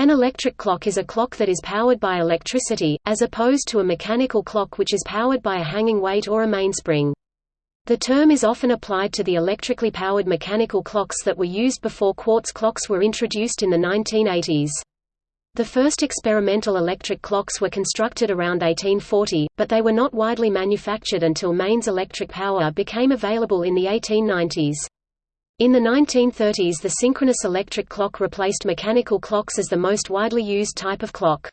An electric clock is a clock that is powered by electricity, as opposed to a mechanical clock which is powered by a hanging weight or a mainspring. The term is often applied to the electrically powered mechanical clocks that were used before quartz clocks were introduced in the 1980s. The first experimental electric clocks were constructed around 1840, but they were not widely manufactured until mains electric power became available in the 1890s. In the 1930s the synchronous electric clock replaced mechanical clocks as the most widely used type of clock.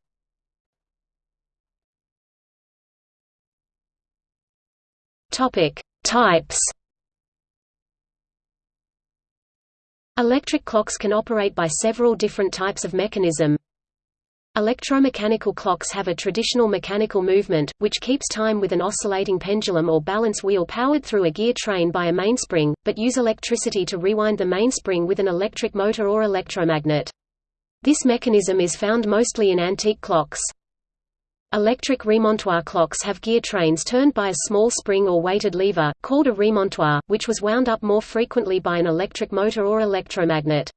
Types. Electric clocks can operate by several different types of mechanism. Electromechanical clocks have a traditional mechanical movement, which keeps time with an oscillating pendulum or balance wheel powered through a gear train by a mainspring, but use electricity to rewind the mainspring with an electric motor or electromagnet. This mechanism is found mostly in antique clocks. Electric remontoir clocks have gear trains turned by a small spring or weighted lever, called a remontoir, which was wound up more frequently by an electric motor or electromagnet.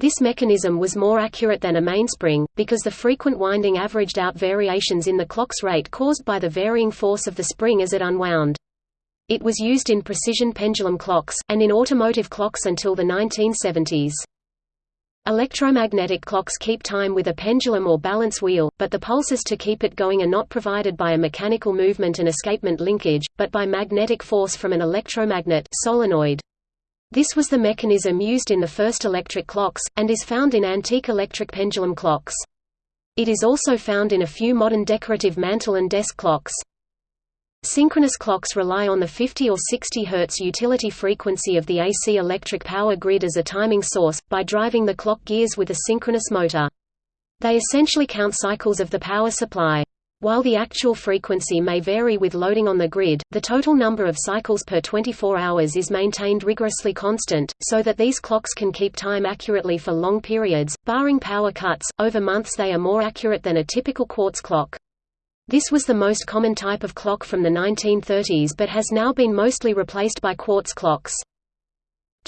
This mechanism was more accurate than a mainspring, because the frequent winding averaged out variations in the clock's rate caused by the varying force of the spring as it unwound. It was used in precision pendulum clocks, and in automotive clocks until the 1970s. Electromagnetic clocks keep time with a pendulum or balance wheel, but the pulses to keep it going are not provided by a mechanical movement and escapement linkage, but by magnetic force from an electromagnet solenoid. This was the mechanism used in the first electric clocks, and is found in antique electric pendulum clocks. It is also found in a few modern decorative mantel and desk clocks. Synchronous clocks rely on the 50 or 60 Hz utility frequency of the AC electric power grid as a timing source, by driving the clock gears with a synchronous motor. They essentially count cycles of the power supply. While the actual frequency may vary with loading on the grid, the total number of cycles per 24 hours is maintained rigorously constant, so that these clocks can keep time accurately for long periods, barring power cuts. Over months they are more accurate than a typical quartz clock. This was the most common type of clock from the 1930s but has now been mostly replaced by quartz clocks.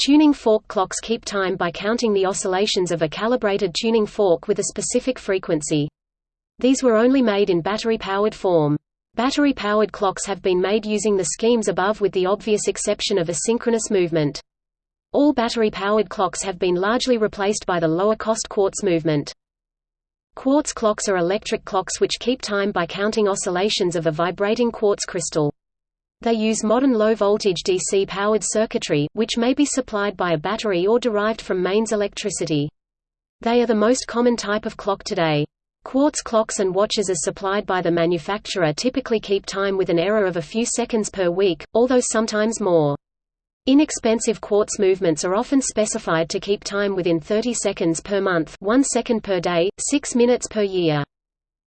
Tuning fork clocks keep time by counting the oscillations of a calibrated tuning fork with a specific frequency. These were only made in battery-powered form. Battery-powered clocks have been made using the schemes above with the obvious exception of a synchronous movement. All battery-powered clocks have been largely replaced by the lower-cost quartz movement. Quartz clocks are electric clocks which keep time by counting oscillations of a vibrating quartz crystal. They use modern low-voltage DC-powered circuitry, which may be supplied by a battery or derived from mains electricity. They are the most common type of clock today. Quartz clocks and watches as supplied by the manufacturer typically keep time with an error of a few seconds per week, although sometimes more. Inexpensive quartz movements are often specified to keep time within 30 seconds per month 1 second per day, 6 minutes per year.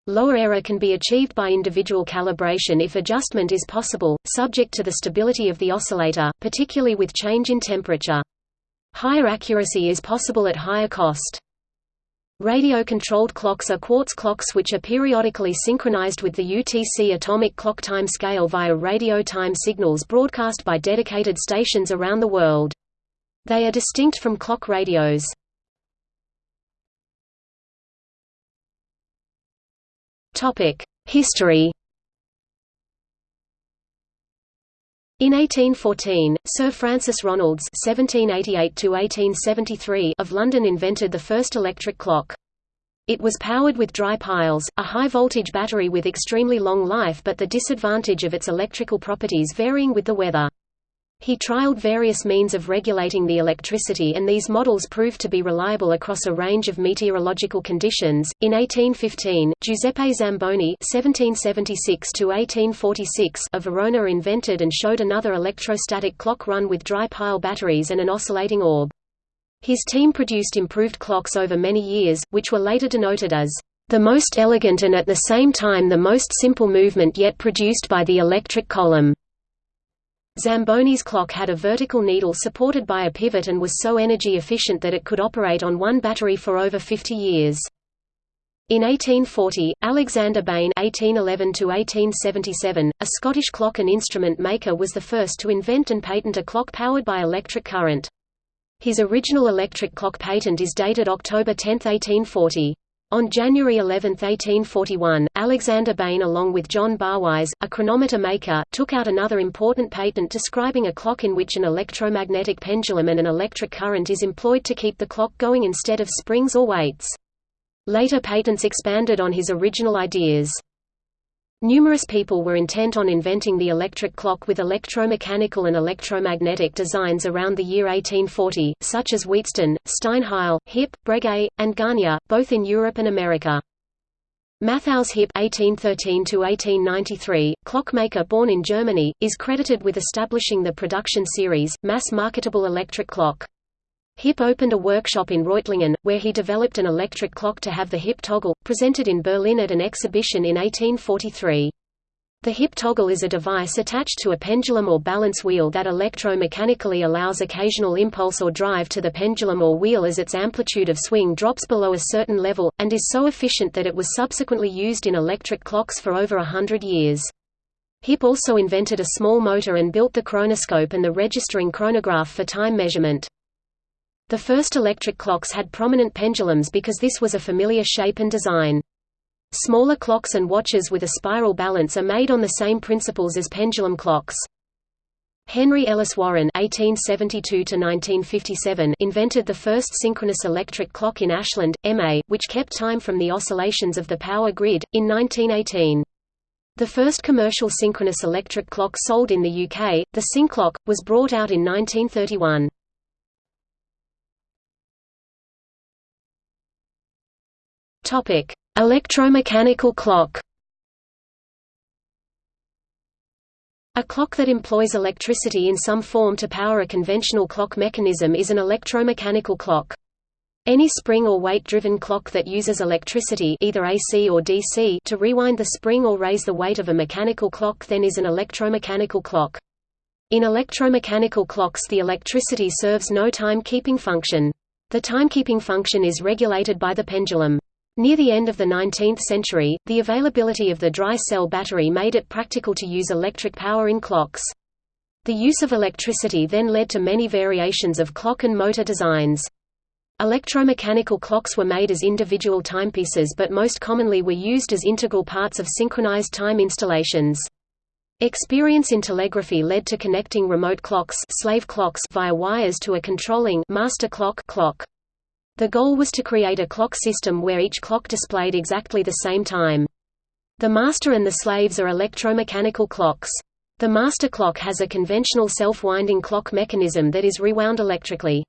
Lower error can be achieved by individual calibration if adjustment is possible, subject to the stability of the oscillator, particularly with change in temperature. Higher accuracy is possible at higher cost. Radio-controlled clocks are quartz clocks which are periodically synchronized with the UTC atomic clock time scale via radio time signals broadcast by dedicated stations around the world. They are distinct from clock radios. History In 1814, Sir Francis Ronalds (1788–1873) of London invented the first electric clock. It was powered with dry piles, a high-voltage battery with extremely long life but the disadvantage of its electrical properties varying with the weather. He trialed various means of regulating the electricity and these models proved to be reliable across a range of meteorological conditions. In 1815, Giuseppe Zamboni (1776–1846) of Verona invented and showed another electrostatic clock run with dry pile batteries and an oscillating orb. His team produced improved clocks over many years, which were later denoted as the most elegant and at the same time the most simple movement yet produced by the electric column. Zamboni's clock had a vertical needle supported by a pivot and was so energy efficient that it could operate on one battery for over 50 years. In 1840, Alexander Bain (1811–1877), a Scottish clock and instrument maker, was the first to invent and patent a clock powered by electric current. His original electric clock patent is dated October 10, 1840. On January 11, 1841, Alexander Bain along with John Barwise, a chronometer maker, took out another important patent describing a clock in which an electromagnetic pendulum and an electric current is employed to keep the clock going instead of springs or weights. Later patents expanded on his original ideas. Numerous people were intent on inventing the electric clock with electromechanical and electromagnetic designs around the year 1840, such as Wheatstone, Steinheil, Hipp, Breguet, and Garnier, both in Europe and America. Matthias Hipp (1813–1893), clockmaker born in Germany, is credited with establishing the production series, mass-marketable electric clock. Hipp opened a workshop in Reutlingen, where he developed an electric clock to have the Hipp toggle, presented in Berlin at an exhibition in 1843. The Hipp toggle is a device attached to a pendulum or balance wheel that electromechanically allows occasional impulse or drive to the pendulum or wheel as its amplitude of swing drops below a certain level, and is so efficient that it was subsequently used in electric clocks for over a hundred years. Hipp also invented a small motor and built the chronoscope and the registering chronograph for time measurement. The first electric clocks had prominent pendulums because this was a familiar shape and design. Smaller clocks and watches with a spiral balance are made on the same principles as pendulum clocks. Henry Ellis Warren (1872–1957) invented the first synchronous electric clock in Ashland, MA, which kept time from the oscillations of the power grid. In 1918, the first commercial synchronous electric clock sold in the UK, the Synclock, was brought out in 1931. Topic: Electromechanical clock. A clock that employs electricity in some form to power a conventional clock mechanism is an electromechanical clock. Any spring or weight-driven clock that uses electricity either AC or DC to rewind the spring or raise the weight of a mechanical clock then is an electromechanical clock. In electromechanical clocks the electricity serves no time-keeping function. The timekeeping function is regulated by the pendulum. Near the end of the 19th century, the availability of the dry cell battery made it practical to use electric power in clocks. The use of electricity then led to many variations of clock and motor designs. Electromechanical clocks were made as individual timepieces but most commonly were used as integral parts of synchronized time installations. Experience in telegraphy led to connecting remote clocks, slave clocks via wires to a controlling master clock, clock. The goal was to create a clock system where each clock displayed exactly the same time. The master and the slaves are electromechanical clocks. The master clock has a conventional self-winding clock mechanism that is rewound electrically.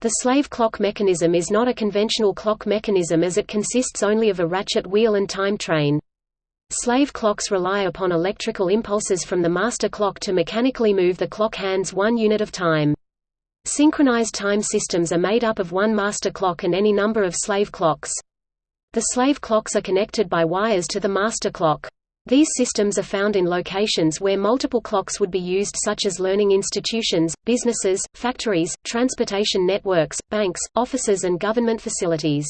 The slave clock mechanism is not a conventional clock mechanism as it consists only of a ratchet wheel and time train. Slave clocks rely upon electrical impulses from the master clock to mechanically move the clock hands one unit of time. Synchronized time systems are made up of one master clock and any number of slave clocks. The slave clocks are connected by wires to the master clock. These systems are found in locations where multiple clocks would be used such as learning institutions, businesses, factories, transportation networks, banks, offices and government facilities.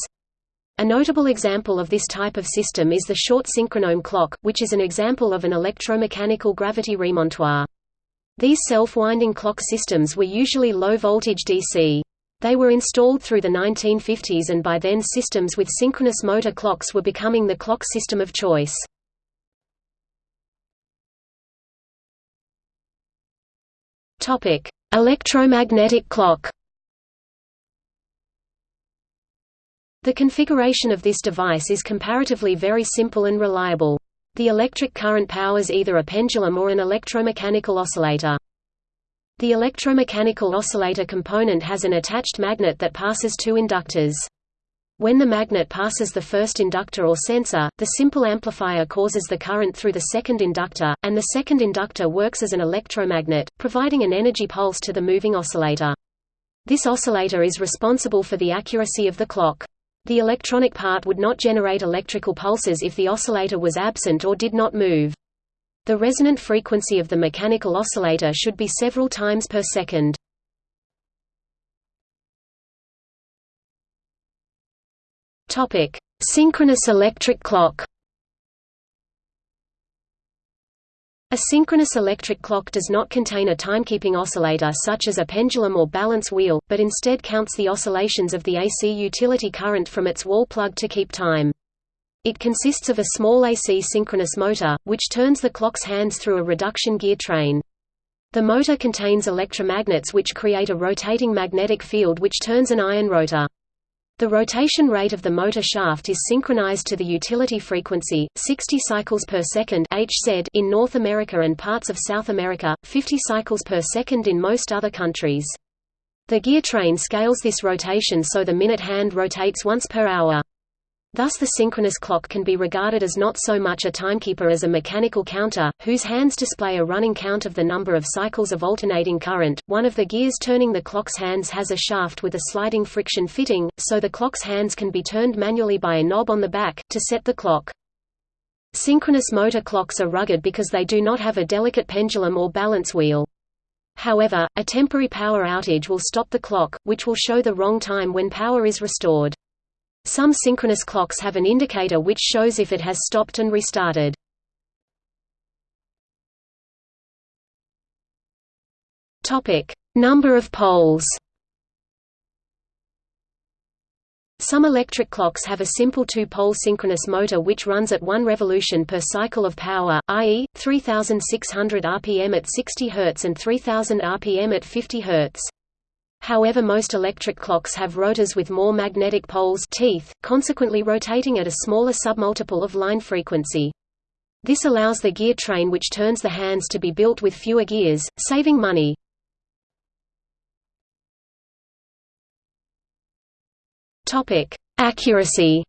A notable example of this type of system is the Shortt synchronome clock, which is an example of an electromechanical gravity remontoir. These self-winding clock systems were usually low-voltage DC. They were installed through the 1950s and by then systems with synchronous motor clocks were becoming the clock system of choice. Electromagnetic clock The configuration of this device is comparatively very simple and reliable. The electric current powers either a pendulum or an electromechanical oscillator. The electromechanical oscillator component has an attached magnet that passes two inductors. When the magnet passes the first inductor or sensor, the simple amplifier causes the current through the second inductor, and the second inductor works as an electromagnet, providing an energy pulse to the moving oscillator. This oscillator is responsible for the accuracy of the clock. The electronic part would not generate electrical pulses if the oscillator was absent or did not move. The resonant frequency of the mechanical oscillator should be several times per second. Synchronous electric clock. A synchronous electric clock does not contain a timekeeping oscillator such as a pendulum or balance wheel, but instead counts the oscillations of the AC utility current from its wall plug to keep time. It consists of a small AC synchronous motor, which turns the clock's hands through a reduction gear train. The motor contains electromagnets which create a rotating magnetic field which turns an iron rotor. The rotation rate of the motor shaft is synchronized to the utility frequency, 60 cycles per second Hz in North America and parts of South America, 50 cycles per second in most other countries. The gear train scales this rotation so the minute hand rotates once per hour. Thus the synchronous clock can be regarded as not so much a timekeeper as a mechanical counter, whose hands display a running count of the number of cycles of alternating current. One of the gears turning the clock's hands has a shaft with a sliding friction fitting, so the clock's hands can be turned manually by a knob on the back, to set the clock. Synchronous motor clocks are rugged because they do not have a delicate pendulum or balance wheel. However, a temporary power outage will stop the clock, which will show the wrong time when power is restored. Some synchronous clocks have an indicator which shows if it has stopped and restarted. Topic: Number of poles. Some electric clocks have a simple two-pole synchronous motor which runs at 1 revolution per cycle of power, i.e., 3600 rpm at 60 Hz and 3000 rpm at 50 Hz. However most electric clocks have rotors with more magnetic poles teeth, consequently rotating at a smaller submultiple of line frequency. This allows the gear train which turns the hands to be built with fewer gears, saving money. Accuracy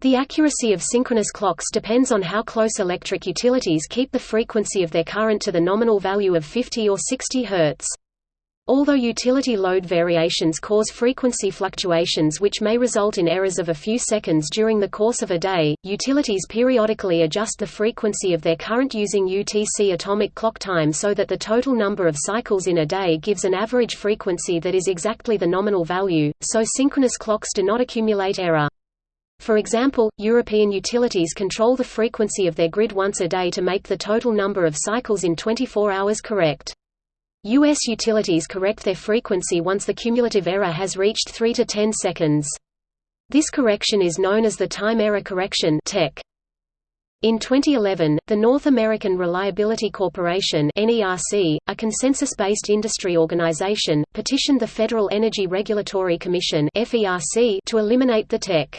The accuracy of synchronous clocks depends on how close electric utilities keep the frequency of their current to the nominal value of 50 or 60 Hz. Although utility load variations cause frequency fluctuations which may result in errors of a few seconds during the course of a day, utilities periodically adjust the frequency of their current using UTC atomic clock time so that the total number of cycles in a day gives an average frequency that is exactly the nominal value, so synchronous clocks do not accumulate error. For example, European utilities control the frequency of their grid once a day to make the total number of cycles in 24 hours correct. U.S. utilities correct their frequency once the cumulative error has reached 3 to 10 seconds. This correction is known as the Time Error Correction In 2011, the North American Reliability Corporation NERC, a consensus-based industry organization, petitioned the Federal Energy Regulatory Commission FERC to eliminate the TEC.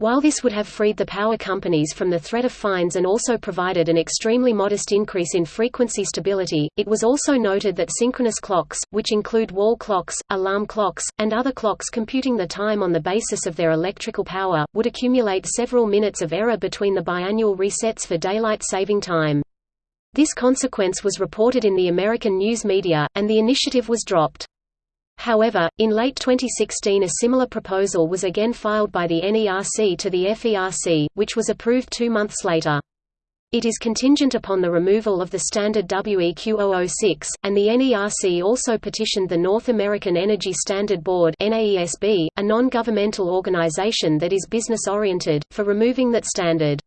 While this would have freed the power companies from the threat of fines and also provided an extremely modest increase in frequency stability, it was also noted that synchronous clocks, which include wall clocks, alarm clocks, and other clocks computing the time on the basis of their electrical power, would accumulate several minutes of error between the biannual resets for daylight saving time. This consequence was reported in the American news media, and the initiative was dropped. However, in late 2016 a similar proposal was again filed by the NERC to the FERC, which was approved two months later. It is contingent upon the removal of the standard WEQ006, and the NERC also petitioned the North American Energy Standard Board a non-governmental organization that is business-oriented, for removing that standard.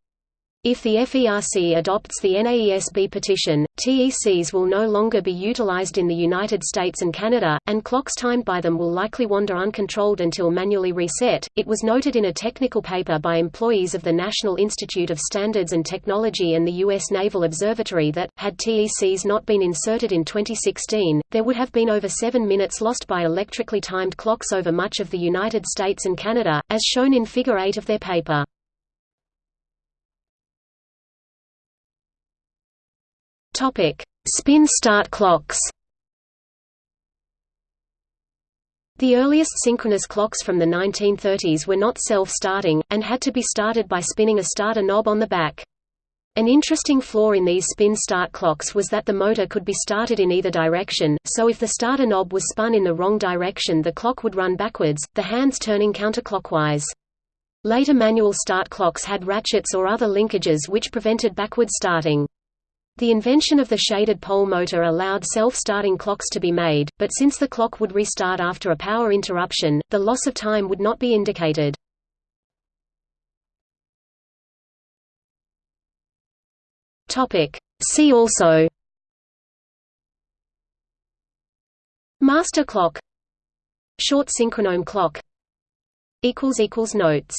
If the FERC adopts the NAESB petition, TECs will no longer be utilized in the United States and Canada, and clocks timed by them will likely wander uncontrolled until manually reset. It was noted in a technical paper by employees of the National Institute of Standards and Technology and the U.S. Naval Observatory that, had TECs not been inserted in 2016, there would have been over seven minutes lost by electrically timed clocks over much of the United States and Canada, as shown in Figure 8 of their paper. Topic: Spin start clocks. The earliest synchronous clocks from the 1930s were not self-starting, and had to be started by spinning a starter knob on the back. An interesting flaw in these spin-start clocks was that the motor could be started in either direction, so if the starter knob was spun in the wrong direction the clock would run backwards, the hands turning counterclockwise. Later manual start clocks had ratchets or other linkages which prevented backward starting. The invention of the shaded pole motor allowed self-starting clocks to be made, but since the clock would restart after a power interruption, the loss of time would not be indicated. See also. Master clock. Shortt synchronome clock. Notes